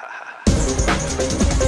Ha ha ha.